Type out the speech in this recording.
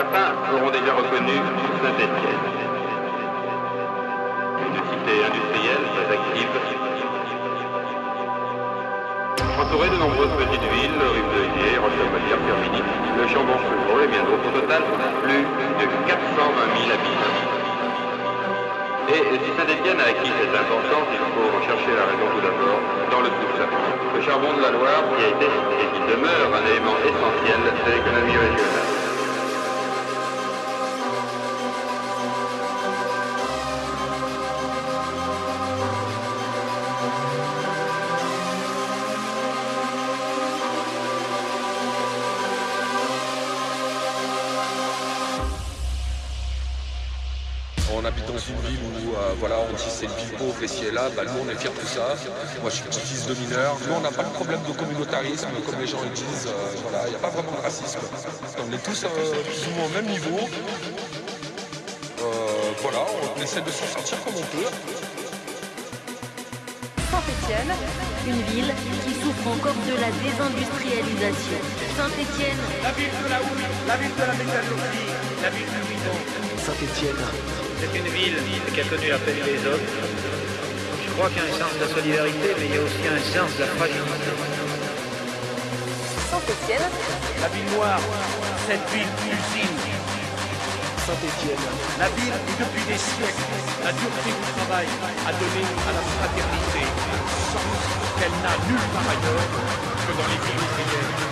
Certains auront déjà reconnu Saint-Étienne. Une cité industrielle très active. Entourée de nombreuses petites villes, Rive-de-Gier, Rochelle-Molière, Firminy, le Chambon-Chevreau et bien d'autres. Au total, plus de 420 000 habitants. Et si Saint-Étienne a acquis cette importance, il faut rechercher la raison tout d'abord dans le tout Le charbon de la Loire qui a été et qui demeure on habite dans une ville où euh, voilà, on dit c'est une ville pauvre et si est là, bah, nous on est fiers de tout ça. Moi je suis petit-fils de mineur. Nous on n'a pas de problème de communautarisme comme les gens le disent. Euh, voilà, il n'y a pas vraiment de racisme. On est tous euh, plus ou moins au même niveau. voilà, on essaie de s'en sortir comme on peut. Saint-Étienne, une ville qui souffre encore de la désindustrialisation. Saint-Étienne, la ville de la houille, la ville de la métallurgie, la ville du bidon. Saint-Étienne, c'est une ville qui a connu la peine des autres. Je crois qu'il y a un sens de la solidarité, mais il y a aussi un sens de la fragilité. Saint-Étienne. La ville noire, cette ville usine. Saint-Étienne. La ville qui, depuis des siècles, la dureté du travail a donné à la fraternité un sens qu'elle n'a nulle part ailleurs que dans les villes ouvrières.